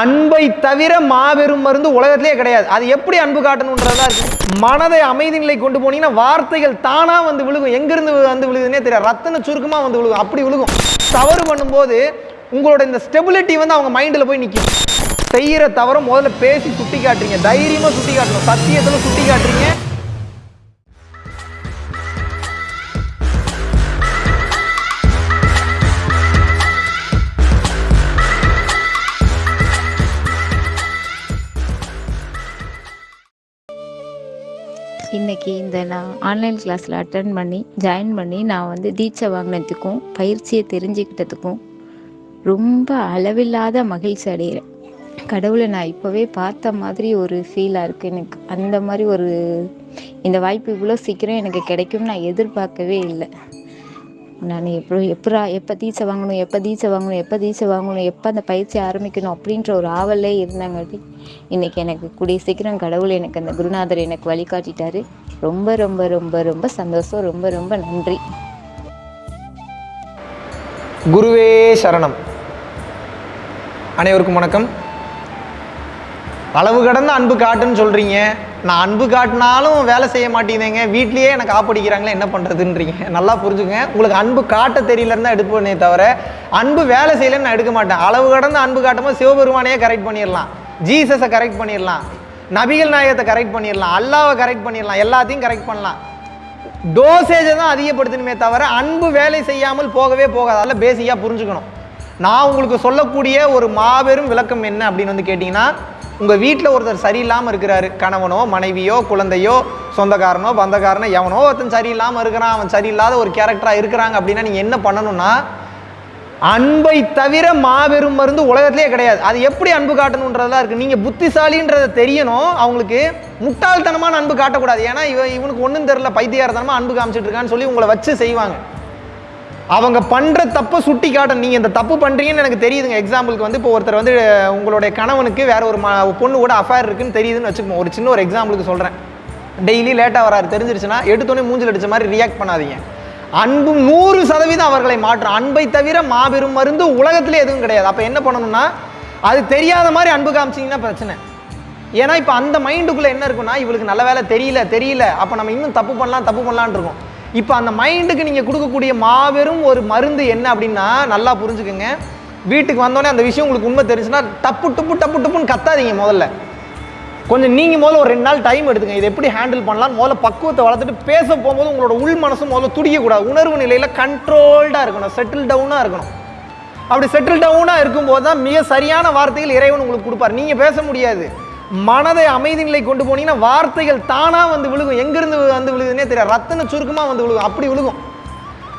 அன்பை தவிர மாபெரும் மருந்து உலகத்திலே கிடையாது. அது எப்படி அன்பு காட்டணுன்றதா இருக்கு. மனதை அமைதி நிலை கொண்டு போனீங்கன்னா வார்த்தைகள் தானா வந்து விழுகும். எங்கிருந்து வந்து விழுகுதுன்னே தெரியாது. ரத்தன சுருக்கமா வந்து விழுகும். அப்படி விழுகும். தவறு பண்ணும்போது உங்களோட இந்த ஸ்டெபிலிட்டி வந்து அவங்க மைண்டில் போய் நிற்கும் செய்கிற தவிர முதல்ல பேசி சுட்டி காட்டுறீங்க தைரியமாக சுட்டி காட்டணும் சத்தியத்தில் சுட்டி காட்டுறீங்க இன்னைக்கு இந்த நான் ஆன்லைன் கிளாஸில் அட்டன் பண்ணி ஜாயின் பண்ணி நான் வந்து தீட்சை வாங்கினதுக்கும் பயிற்சியை தெரிஞ்சுக்கிட்டதுக்கும் ரொம்ப அளவில்லாத மகிழ்ச்சி அடைகிறேன். கடவுளை நான் இப்போவே பார்த்த மாதிரி ஒரு ஃபீலாக இருக்குது எனக்கு. அந்த மாதிரி ஒரு இந்த வாய்ப்பு இவ்வளோ சீக்கிரம் எனக்கு கிடைக்கும்னு நான் எதிர்பார்க்கவே இல்லை. நான் எப்போ எப்படா எப்போ தீச்சை வாங்கணும் எப்போ தீச்சை வாங்கணும் எப்போ தீட்சை வாங்கணும் எப்போ அந்த பயிற்சி ஆரம்பிக்கணும் அப்படின்ற ஒரு ஆவலே இருந்தாங்காட்டி இன்றைக்கி எனக்கு கூடிய சீக்கிரம் கடவுள் எனக்கு அந்த குருநாதர் எனக்கு வழிகாட்டிட்டாரு ரொம்ப ரொம்ப ரொம்ப ரொம்ப சந்தோஷம். ரொம்ப ரொம்ப நன்றி. குருவே சரணம். அனைவருக்கும் வணக்கம். அளவு கடந்த அன்பு காட்டுன்னு சொல்கிறீங்க நான் அன்பு காட்டினாலும் வேலை செய்ய மாட்டேங்குதுங்க. வீட்லேயே எனக்கு ஆப்படிக்கிறாங்களே என்ன பண்ணுறதுன்றீங்க நல்லா புரிஞ்சுக்கங்க உங்களுக்கு அன்பு காட்ட தெரியலன்னு தான் எடுப்பேனே தவிர அன்பு வேலை செய்யலைன்னு நான் எடுக்க மாட்டேன். அளவு கடந்து அன்பு காட்டும்போது சிவபெருமானையே கரெக்ட் பண்ணிடலாம். ஜீசஸை கரெக்ட் பண்ணிடலாம். நபிகள் நாயகத்தை கரெக்ட் பண்ணிடலாம். அல்லாவை கரெக்ட் பண்ணிடலாம். எல்லாத்தையும் கரெக்ட் பண்ணலாம். டோசேஜை தான் அதிகப்படுத்தணுமே தவிர அன்பு வேலை செய்யாமல் போகவே போகாது. அதில் பேசிக்காக புரிஞ்சுக்கணும். நான் உங்களுக்கு சொல்லக்கூடிய ஒரு மாபெரும் விளக்கம் என்ன அப்படின்னு வந்து கேட்டிங்கன்னா உங்கள் வீட்டில் ஒருத்தர் சரியில்லாமல் இருக்கிறாரு. கணவனோ மனைவியோ குழந்தையோ சொந்தக்காரனோ பந்தக்காரனோ எவனோ ஒருத்தன் சரியில்லாமல் இருக்கிறான். அவன் சரியில்லாத ஒரு கேரக்டராக இருக்கிறாங்க அப்படின்னா நீங்கள் என்ன பண்ணணும்னா அன்பை தவிர மாபெரும் மருந்து உலகத்திலே கிடையாது. அது எப்படி அன்பு காட்டணுன்றதெல்லாம் இருக்குது நீங்கள் புத்திசாலின்றதை தெரியணும். அவங்களுக்கு முட்டாள்தனமான அன்பு காட்டக்கூடாது. ஏன்னா இவ இவனுக்கு ஒன்றும் தெரில பைத்தியாரத்தனமாக அன்பு காமிச்சிட்டு இருக்கான்னு சொல்லி உங்களை வச்சு செய்வாங்க. அவங்க பண்ணுற தப்பை சுட்டி காட்டணும் நீங்கள் இந்த தப்பு பண்ணுறீங்கன்னு எனக்கு தெரியுதுங்க. எக்ஸாம்பிளுக்கு வந்து இப்போ ஒருத்தர் வந்து உங்களுடைய கணவனுக்கு வேற ஒரு பொண்ணு கூட அஃபேர் இருக்குன்னு தெரியுதுன்னு வச்சுக்கோங்க. ஒரு சின்ன ஒரு எக்ஸாம்பிளுக்கு சொல்கிறேன் டெய்லி லேட்டாக வராரு தெரிஞ்சிருச்சுன்னா எடுத்தோடனே மூஞ்சில் அடிச்ச மாதிரி ரியாக்ட் பண்ணாதீங்க. அன்பு நூறு சதவீதம் அவர்களை மாற்றும். அன்பை தவிர மாபெரும் மருந்து உலகத்திலே எதுவும் கிடையாது. அப்போ என்ன பண்ணணும்னா அது தெரியாத மாதிரி அன்பு காமிச்சிங்கன்னா பிரச்சனை. ஏன்னா இப்போ அந்த மைண்டுக்குள்ளே என்ன இருக்குன்னா இவளுக்கு நல்ல வேலை தெரியல தெரியல. அப்போ நம்ம இன்னும் தப்பு பண்ணலாம் தப்பு பண்ணலான் இருக்கோம். இப்போ அந்த மைண்டுக்கு நீங்கள் கொடுக்கக்கூடிய மாபெரும் ஒரு மருந்து என்ன அப்படின்னா நல்லா புரிஞ்சுக்கோங்க. வீட்டுக்கு வந்தோடனே அந்த விஷயம் உங்களுக்கு உண்மை தெரிஞ்சுன்னா டப்பு டப்பு டப்பு டப்புன்னு கத்தாதீங்க முதல்ல. கொஞ்சம் நீங்கள் முதல்ல ஒரு ரெண்டு நாள் டைம் எடுத்துங்க. இதை எப்படி ஹேண்டில் பண்ணலாம் முதல்ல பக்குவத்தை வளர்த்துட்டு பேச போகும்போது உங்களோட உள் மனசும் முதல்ல துடிக்கக்கூடாது. உணர்வு நிலையில் கண்ட்ரோல்டாக இருக்கணும். செட்டில் டவுனாக இருக்கணும். அப்படி செட்டில் டவுனாக இருக்கும்போது தான் மிக சரியான வார்த்தைகள் இறைவன் உங்களுக்கு கொடுப்பார். நீங்கள் பேச முடியாது. மனதை அமைதி நிலை கொண்டு போனீங்கன்னா வார்த்தைகள் தானாக வந்து விழுகும். எங்கேருந்து வந்து விழுகுதுன்னே தெரியாது. ரத்தன சுருக்கமாக வந்து விழுகும். அப்படி விழுகும்.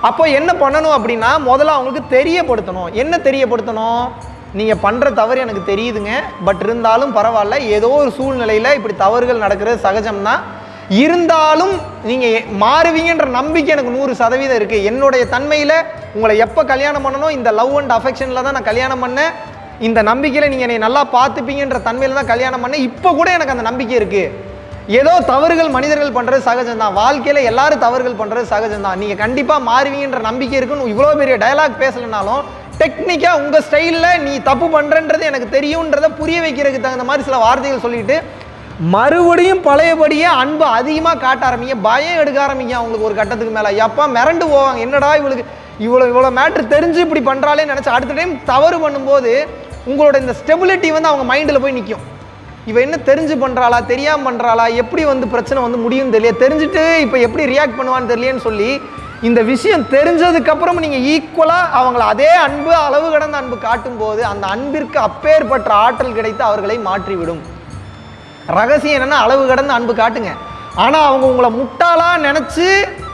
அப்போ என்ன பண்ணணும் அப்படின்னா முதல்ல அவங்களுக்கு தெரியப்படுத்தணும். என்ன தெரியப்படுத்தணும்? நீங்கள் பண்ணுற தவறு எனக்கு தெரியுதுங்க. பட் இருந்தாலும் பரவாயில்ல. ஏதோ ஒரு சூழ்நிலையில் இப்படி தவறுகள் நடக்கிறது சகஜம்தான். இருந்தாலும் நீங்கள் மாறுவீங்கன்ற நம்பிக்கை எனக்கு நூறு சதவீதம் இருக்குது என்னுடைய தன்மையில் உங்களை எப்போ கல்யாணம் பண்ணணும் இந்த லவ் அண்ட் அஃபெக்ஷனில் தான் நான் கல்யாணம் பண்ணேன். இந்த நம்பிக்கையில் நீங்கள் என்னை நல்லா பார்த்துப்பீங்கன்ற தன்மையில் தான் கல்யாணம் பண்ணேன். இப்போ கூட எனக்கு அந்த நம்பிக்கை இருக்குது ஏதோ தவறுகள் மனிதர்கள் பண்ணுறது சகஜம்தான். வாழ்க்கையில் எல்லாரும் தவறுகள் பண்ணுறது சகஜம்தான். நீங்கள் கண்டிப்பாக மாறுவீங்கன்ற நம்பிக்கை இருக்குன்னு இவ்வளோ பெரிய டயலாக் பேசலைனாலும் டெக்னிக்காக உங்கள் ஸ்டைலில் நீ தப்பு பண்ணுறன்றது எனக்கு தெரியுன்றதை புரிய வைக்கிறதுக்கு தகுந்த மாதிரி சில வார்த்தைகள் சொல்லிட்டு மறுபடியும் பழையபடியே அன்பு அதிகமாக காட்ட ஆரம்பிங்க. பயம் எடுக்க ஆரம்பிங்க அவங்களுக்கு ஒரு கட்டத்துக்கு மேலே. எப்போ மிரண்டு போவாங்க. என்னடா இவளுக்கு இவ்வளோ இவ்வளோ மேட்ரு தெரிஞ்சு இப்படி பண்ணுறாளே நினச்சி அடுத்த டைம் தவறு பண்ணும்போது உங்களோட இந்த ஸ்டெபிலிட்டி வந்து அவங்க மைண்டில் போய் நிற்கும் இவன் என்ன தெரிஞ்சு பண்ணுறாளா தெரியாமல் பண்ணுறாளா எப்படி வந்து பிரச்சனை வந்து முடியும்னு தெரியல. தெரிஞ்சுட்டு இப்போ எப்படி ரியாக்ட் பண்ணுவான்னு தெரியலன்னு சொல்லி இந்த விஷயம் தெரிஞ்சதுக்கப்புறம் நீங்கள் ஈக்குவலாக அவங்கள அதே அன்பு அளவு கடந்த அன்பு காட்டும்போது அந்த அன்பிற்கு அப்பேற்பட்ட ஆற்றல் கிடைத்து அவர்களை மாற்றிவிடும். ரகசியம் என்னென்னா அளவு கடந்த அன்பு காட்டுங்க. ஆனால் அவங்க உங்களை முட்டாளாக நினச்சி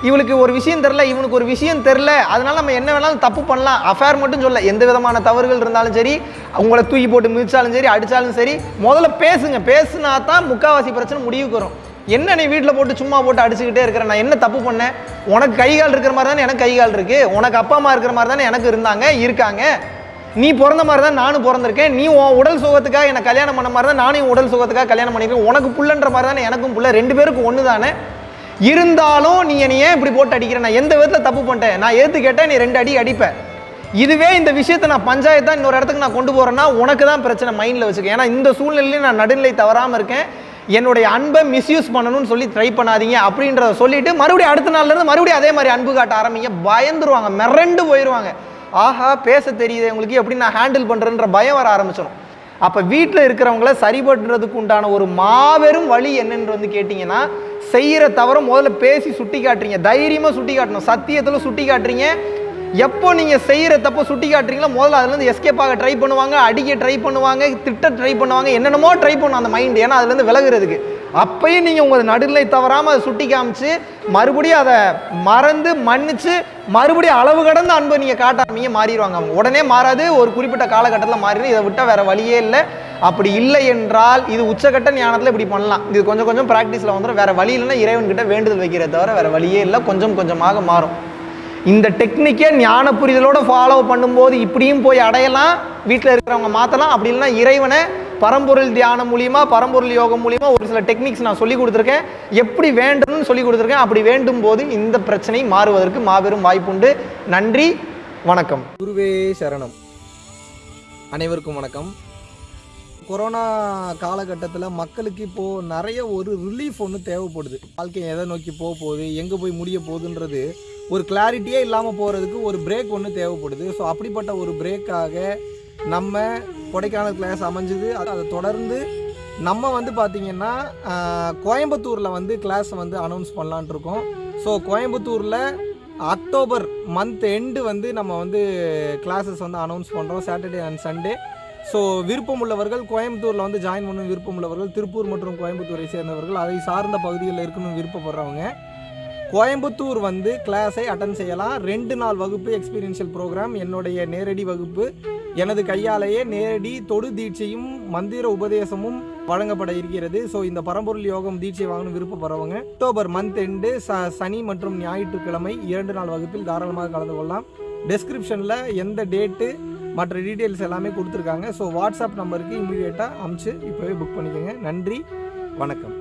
இவளுக்கு ஒரு விஷயம் தெரில இவனுக்கு ஒரு விஷயம் தெரில அதனால் நம்ம என்ன வேணாலும் தப்பு பண்ணலாம். அஃபேர் மட்டும் சொல்ல எந்த விதமான தவறுகள் இருந்தாலும் சரி உங்களை தூக்கி போட்டு மிதிச்சாலும் சரி அடித்தாலும் சரி முதல்ல பேசுங்க. பேசுனா தான் முக்காவாசி பிரச்சனை முடிவுக்கு வரும். என்ன நீ வீட்டில் போட்டு சும்மா போட்டு அடிச்சுக்கிட்டே இருக்கிற? நான் என்ன தப்பு பண்ணேன்? உனக்கு கை கால் இருக்கிற மாதிரி தானே எனக்கு கை கால் இருக்குது உனக்கு அப்பா அம்மா இருக்கிற மாதிரி தானே எனக்கு இருந்தாங்க இருக்காங்க. நீ பிறந்த மாதிரி தான் நானும் பிறந்திருக்கேன். நீ உன் உடல் சுகத்துக்காக என்னை கல்யாணம் பண்ண மாதிரி தான் நானும் உடல் சுகத்துக்காக கல்யாணம் பண்ணியிருக்கேன். உனக்கு புள்ளன்ற மாதிரி தானே எனக்கும் புள்ள ரெண்டு பேருக்கும் ஒன்று தானே இருந்தாலும் நீ என்னை ஏன் இப்படி போட்டு அடிக்கிற? நான் எந்த விதத்தில் தப்பு பண்ணிட்டேன்? நான் ஏற்று கேட்டேன் நீ ரெண்டு அடி அடிப்பேன் இதுவே இந்த விஷயத்தை நான் பஞ்சாயத்து தான் இன்னொரு இடத்துக்கு நான் கொண்டு போகிறேன்னா உனக்கு தான் பிரச்சனை மைண்டில் வச்சுக்கேன் ஏன்னா இந்த சூழ்நிலையில நான் நடுநிலை தவறாமல் இருக்கேன். என்னுடைய அன்பை மிஸ்யூஸ் பண்ணணும்னு சொல்லி ட்ரை பண்ணாதீங்க அப்படின்றத சொல்லிட்டு மறுபடியும் அடுத்த நாள்லேருந்து மறுபடியும் அதே மாதிரி அன்பு காட்ட ஆரம்பிங்க. பயந்துருவாங்க மிரண்டு போயிடுவாங்க ஆஹா பேச தெரியுது உங்களுக்கு எப்படி நான் ஹேண்டில் பண்ணுறேன்ற பயம் வர ஆரம்பிச்சிடும் அப்போ வீட்டில் இருக்கிறவங்கள சரிபடுறதுக்கு உண்டான ஒரு மாபெரும் வழி என்னன்னு வந்து கேட்டிங்கன்னா செய்கிற தவிர முதல்ல பேசி சுட்டி காட்டுறீங்க. தைரியமாக சுட்டி காட்டணும். சத்தியத்தில் சுட்டி காட்டுறீங்க. எப்போ நீங்கள் செய்கிற தப்போ சுட்டி காட்டுறீங்களோ முதல்ல அதுலேருந்து எஸ்கேப் ஆக ட்ரை பண்ணுவாங்க அடிக்க ட்ரை பண்ணுவாங்க திட்ட ட்ரை பண்ணுவாங்க என்னென்னமோ ட்ரை பண்ணும் அந்த மைண்ட் ஏன்னா அதுலேருந்து விலகுறதுக்கு. அப்பயும் நீங்கள் உங்கள் நடுநிலை தவறாமல் அதை சுட்டி காமிச்சு மறுபடியும் அதை மறந்து மன்னிச்சு மறுபடியும் அளவு கடந்த அன்பை நீங்கள் காட்டாமீங்க மாறிடுவாங்க. அவங்க உடனே மாறாது ஒரு குறிப்பிட்ட காலகட்டத்தில் மாறிடும் இதை விட்டால் வேறு வழியே இல்லை. அப்படி இல்லை என்றால் இது உச்சகட்ட ஞானத்தில் இப்படி பண்ணலாம். இது கொஞ்சம் கொஞ்சம் ப்ராக்டிஸில் வந்துடும் வேறு வழி இல்லைன்னா இறைவன்கிட்ட வேண்டுதல் வைக்கிறத தவிர வேறு வழியே இல்லை. கொஞ்சம் கொஞ்சமாக மாறும். இந்த டெக்னிக்கை ஞான புரிதலோடு ஃபாலோ பண்ணும்போது இப்படியும் போய் அடையலாம். வீட்டில் இருக்கிறவங்க மாற்றலாம் அப்படி இல்லைன்னா இறைவனை பரம்பொருள் தியானம் மூலியமா பரம்பொருள் யோகம் மூலியமா ஒரு சில டெக்னிக்ஸ் நான் சொல்லி கொடுத்துருக்கேன். எப்படி வேண்டும்னு சொல்லி கொடுத்துருக்கேன். அப்படி வேண்டும் போது இந்த பிரச்சனை மாறுவதற்கு மாபெரும் வாய்ப்புண்டு. நன்றி வணக்கம். குருவே சரணம். அனைவருக்கும் வணக்கம். கொரோனா காலகட்டத்தில் மக்களுக்கு இப்போது நிறைய ஒரு ரிலீஃப் ஒன்று தேவைப்படுது. வாழ்க்கை எதை நோக்கி போக போகுது எங்கே போய் முடிய போகுதுன்றது ஒரு கிளாரிட்டியே இல்லாமல் போகிறதுக்கு ஒரு பிரேக் ஒன்று தேவைப்படுது. ஸோ அப்படிப்பட்ட ஒரு பிரேக்காக நம்ம கொடைக்கானல் கிளாஸ் அமைஞ்சுது. அது- அதை தொடர்ந்து நம்ம வந்து பார்த்திங்கன்னா கோயம்புத்தூரில் வந்து கிளாஸ் வந்து அனௌன்ஸ் பண்ணலான்ட்டு இருக்கோம். ஸோ கோயம்புத்தூரில் அக்டோபர் மந்த் எண்டு வந்து நம்ம வந்து கிளாஸஸ் வந்து அனௌன்ஸ் பண்ணுறோம் சாட்டர்டே அண்ட் சண்டே ஸோ விருப்பம் உள்ளவர்கள் கோயம்புத்தூரில் வந்து ஜாயின் பண்ணணும் விருப்பம் உள்ளவர்கள் திருப்பூர் மற்றும் கோயம்புத்தூரை சேர்ந்தவர்கள் அதை சார்ந்த பகுதிகளில் இருக்கணும்னு விருப்பப்படுறவங்க. கோயம்புத்தூர் வந்து கிளாஸை அட்டன் செய்யலாம். ரெண்டு நாள் வகுப்பு எக்ஸ்பீரியன்ஷியல் ப்ரோக்ராம் என்னுடைய நேரடி வகுப்பு. எனது கையாலேயே நேரடி தொடு தீட்சையும் மந்திர உபதேசமும் வழங்கப்பட இருக்கிறது. ஸோ இந்த பரம்பொருள் யோகம் தீட்சை வாங்கணும் விருப்பப்படுறவங்க அக்டோபர் மந்த் எண்டு ச சனி மற்றும் ஞாயிற்றுக்கிழமை இரண்டு நாள் வகுப்பில் தாராளமாக கலந்து கொள்ளலாம். டெஸ்கிரிப்ஷனில் எந்த டேட்டு மற்ற டீட்டெயில்ஸ் எல்லாமே கொடுத்துருக்காங்க. ஸோ வாட்ஸ்அப் நம்பருக்கு இமீடியட்டாக அமுச்சு இப்போவே புக் பண்ணிக்கோங்க. நன்றி வணக்கம்.